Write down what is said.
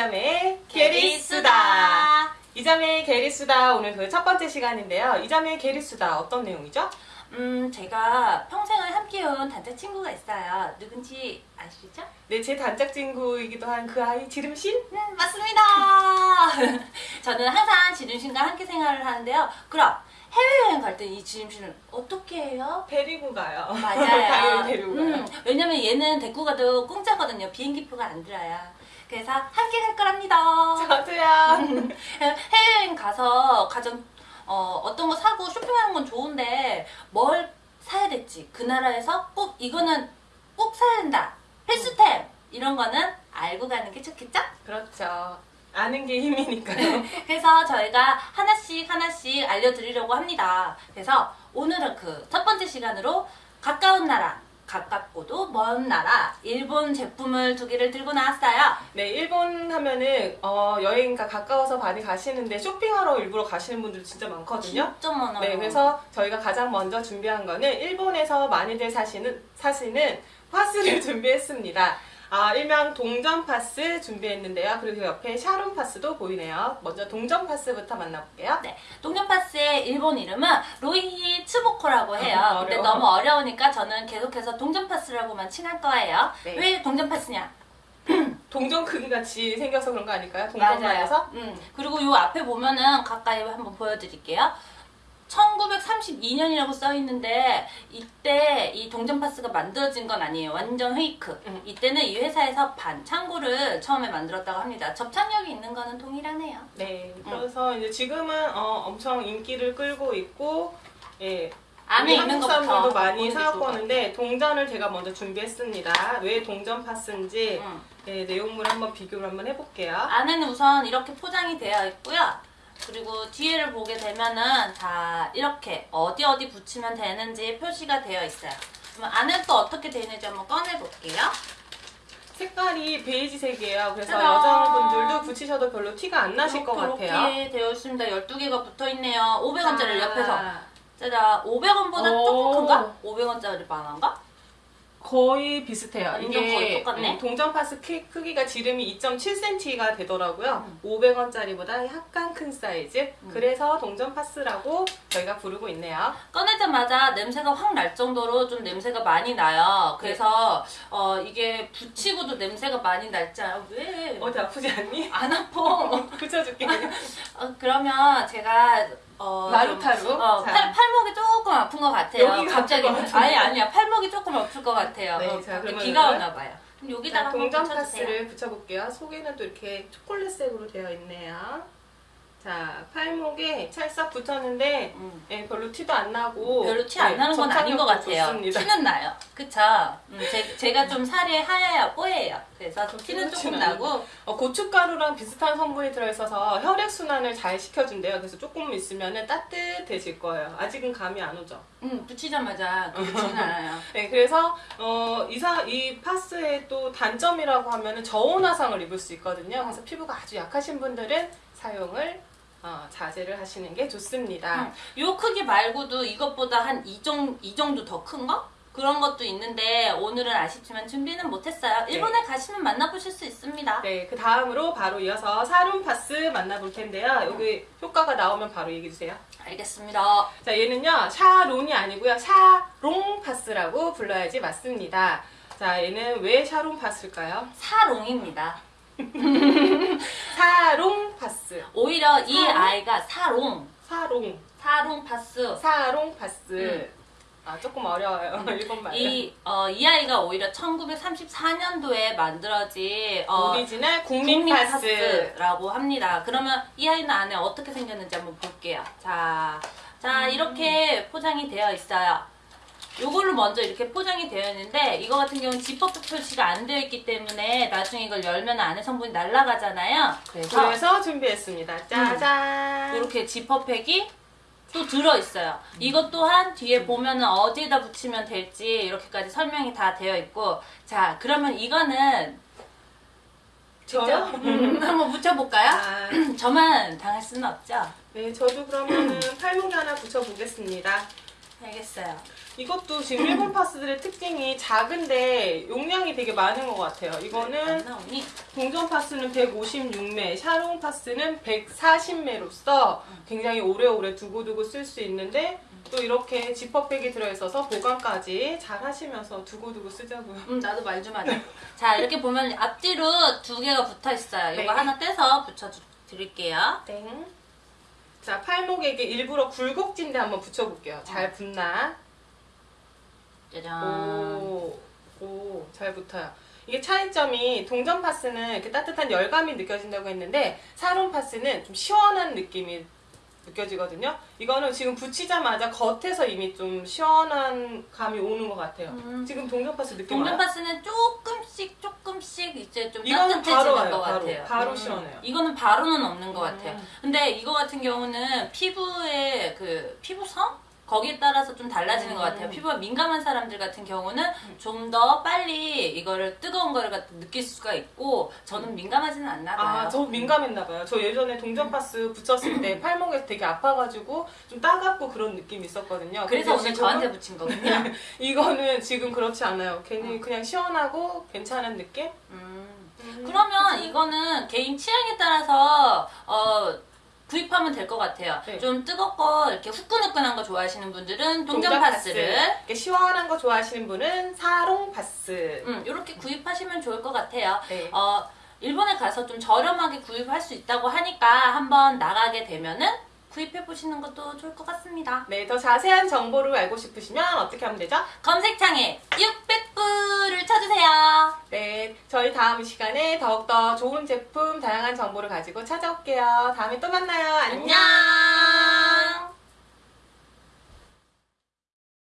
이자매의 게리수다. 게리수다. 이자매의 게리수다 오늘 그 첫 번째 시간인데요. 이자매의 게리수다 어떤 내용이죠? 음, 제가 평생을 함께해온 단짝 친구가 있어요. 누군지 아시죠? 네, 제 단짝 친구이기도 한 그 아이 지름신? 네, 맞습니다. 저는 항상 지름신과 함께 생활을 하는데요. 그럼 해외여행 갈 때 이 지름신을 어떻게 해요? 데리고 가요. 맞아요. 데리고 가요. 음, 왜냐면 얘는 데리고 가도 공짜거든요. 비행기표가 안 들어요. 그래서 함께 갈 거랍니다. 저도요. 해외여행 가서 가장 어, 어떤 거 사고 쇼핑하는 건 좋은데 뭘 사야 될지 그 나라에서 꼭 이거는 꼭 사야 된다 필수템 이런 거는 알고 가는 게 좋겠죠? 그렇죠. 아는 게 힘이니까요. 그래서 저희가 하나씩 하나씩 알려드리려고 합니다. 그래서 오늘은 그 첫 번째 시간으로 가까운 나라 가깝고도 먼 나라 일본 제품을 두 개를 들고 나왔어요. 네, 일본 하면은 어, 여행가 가까워서 많이 가시는데 쇼핑하러 일부러 가시는 분들 진짜 많거든요. 진짜 많아요. 네, 그래서 저희가 가장 먼저 준비한 거는 일본에서 많이들 사시는 사시는 파스를 준비했습니다. 아, 일명 동전 파스 준비했는데요. 그리고 옆에 샤론 파스도 보이네요. 먼저 동전 파스부터 만나볼게요. 네, 동전 파스의 일본 이름은 로이히 츠보코라고 해요. 아, 근데. 너무 어려우니까 저는 계속해서 동전 파스라고만 칭할 거예요. 네. 왜 동전 파스냐? 동전 크기 같이 생겨서 그런 거 아닐까요? 동전만에서? 음, 그리고 요 앞에 보면은 가까이 한번 보여드릴게요. 1932년이라고 써 있는데 이때 이 동전파스가 만들어진 건 아니에요. 완전 페이크. 음. 이때는 이 회사에서 반창고를 처음에 만들었다고 합니다. 접착력이 있는 거는 동일하네요. 네. 그래서 이제 지금은 어, 엄청 인기를 끌고 있고, 예. 안에 있는 것부터 많이 사갖고 것 오는데 동전을 제가 먼저 준비했습니다. 왜 동전 파스인지 음. 네, 내용물 한번 비교를 한번 해볼게요. 안에는 우선 이렇게 포장이 되어 있고요. 그리고 뒤에를 보게 되면은 자 이렇게 어디 어디 붙이면 되는지 표시가 되어 있어요. 그럼 안에 또 어떻게 되어 있는지 한번 꺼내 볼게요. 색깔이 베이지색이에요. 그래서 짜잔. 여자분들도 붙이셔도 별로 티가 안 나실 것 같아요. 이렇게 되어 있습니다. 12개가 붙어 있네요. 500원짜리 자, 옆에서. 짜잔 500원보다 오. 조금 큰가? 500원짜리 만한가? 거의 비슷해요. 이게 거의 똑같네. 음, 동전 파스 키- 크기가 지름이 2.7cm가 되더라고요. 음. 500원짜리보다 약간 큰 사이즈. 음. 그래서 동전 파스라고 저희가 부르고 있네요. 꺼내자마자 냄새가 확 날 정도로 좀 냄새가 많이 나요. 그래서 어, 이게 붙이고도 냄새가 많이 날지 않아요? 왜? 어디 아프지 않니? 안 아파. 붙여줄게. 어, 그러면 제가 어, 마루타루? 좀, 어, 자. 팔, 팔목이 조금 아픈 것 같아요. 여기가 갑자기. 아니 아니야 팔목이 조금 아플 것 같아요. 네, 어, 자, 비가 오나 봐요. 그럼 여기다가 동전. 파스를 붙여볼게요. 속에는 또 이렇게 초콜릿색으로 되어 있네요. 자, 팔목에 찰싹 붙었는데 음. 예, 별로 티도 안 나고 별로 티안 예, 나는 건 아닌 것 같아요. 좋습니다. 티는 나요. 그쵸? 음, 제, 제가 좀 살이 하얘요, 뽀예요. 그래서 티는 그렇진 조금. 나고 어, 고춧가루랑 비슷한 성분이 들어있어서 혈액순환을 잘 시켜준대요. 그래서 조금 있으면 따뜻해질 거예요. 아직은 감이 안 오죠. 음, 붙이자마자 그렇지는 않아요. 네, 그래서 어, 이사, 이 파스의 또 단점이라고 하면은 저온화상을 입을 수 있거든요. 그래서 피부가 아주 약하신 분들은 사용을 어, 자제를 하시는 게 좋습니다. 음, 요 크기 말고도 이것보다 한 이 정도 더 큰 거? 그런 것도 있는데 오늘은 아쉽지만 준비는 못했어요. 일본에 가시면 만나보실 수 있습니다. 네, 그 다음으로 바로 이어서 사롱 파스 만나볼 텐데요. 여기 효과가 나오면 바로 얘기해 주세요. 알겠습니다. 자, 얘는요, 샤론이 아니고요, 샤롱 파스라고 불러야지 맞습니다. 자, 얘는 왜 샤롱 파스일까요? 사롱입니다. 사롱 파스. 오히려 이 사롱? 아이가 사롱, 사롱. 사롱 파스. 사롱 파스. 음. 아, 조금 어려워요. 일본 말은. 이, 어, 이 아이가 오히려 1934년도에 만들어진 어, 오리지널 국민, 파스. 파스라고 합니다. 그러면 이 아이는 안에 어떻게 생겼는지 한번 볼게요. 자, 자 음. 이렇게 포장이 되어 있어요. 요걸로 먼저 이렇게 포장이 되어 있는데 이거 같은 경우는 지퍼백 표시가 안 되어 있기 때문에 나중에 이걸 열면 안에 성분이 날아가잖아요. 그래서 그래서 준비했습니다. 짜잔. 이렇게 지퍼팩이 또 들어있어요. 이것 또한 뒤에 보면은 어디에다 붙이면 될지 이렇게까지 설명이 다 되어 있고 자 그러면 이거는 저요? 음, 한번 붙여볼까요? 아, 저만 당할 수는 없죠? 네, 저도 그러면은 팔목에 하나 붙여보겠습니다. 알겠어요. 이것도 지금 일본 파스들의 특징이 작은데 용량이 되게 많은 것 같아요. 안 이거는? 동전 파스는 156매, 샤롱 파스는 140매로서 굉장히 오래오래 두고두고 쓸 수 있는데 또 이렇게 지퍼백이 들어있어서 보관까지 잘 하시면서 두고두고 쓰자고요. 음, 나도 말 좀 하자. 자, 이렇게 보면 앞뒤로 두 개가 붙어 있어요. 이거 네. 하나 떼서 붙여 주- 드릴게요. 땡. 자, 팔목에 이게 일부러 굴곡진데 한번 붙여볼게요. 잘 붙나? 짜잔. 오, 오, 잘 붙어요. 이게 차이점이 동전 파스는 이렇게 따뜻한 열감이 느껴진다고 했는데 사론 파스는 좀 시원한 느낌이 느껴지거든요. 이거는 지금 붙이자마자 겉에서 이미 좀 시원한 감이 오는 것 같아요. 음. 지금 동전 파스 느낌 동전 와요? 파스는 조금씩 조금씩 이제 좀 따뜻해지는 와요, 것 바로. 같아요. 바로 시원해요. 이거는 바로는 없는 것 같아요. 음. 근데 이거 같은 경우는 피부의 그 피부성 거기에 따라서 좀 달라지는 것 같아요. 음. 피부가 민감한 사람들 같은 경우는 좀 더 빨리 이거를 뜨거운 거를 느낄 수가 있고 저는 민감하지는 않나 봐요. 아, 저 민감했나 봐요. 저 예전에 동전 파스 붙였을 때 팔목에서 되게 아파가지고 좀 따갑고 그런 느낌이 있었거든요. 그래서 오늘 저한테 붙인 거군요. 이거는 지금 그렇지 않아요. 괜히 그냥 시원하고 괜찮은 느낌? 음. 음. 그러면 이거는 개인 취향에 따라서 어, 구입하면 될 것 같아요. 네. 좀 뜨겁고 이렇게 후끈후끈한 거 좋아하시는 분들은 동전 파스를 이렇게 시원한 거 좋아하시는 분은 사롱 파스. 음, 이렇게 구입하시면 좋을 것 같아요. 네. 어, 일본에 가서 좀 저렴하게 구입할 수 있다고 하니까 한번 나가게 되면은 구입해 보시는 것도 좋을 것 같습니다. 네, 더 자세한 정보를 알고 싶으시면 어떻게 하면 되죠? 검색창에 600불을 쳐주세요. 네, 저희 다음 시간에 더욱더 좋은 제품, 다양한 정보를 가지고 찾아올게요. 다음에 또 만나요. 안녕! 안녕.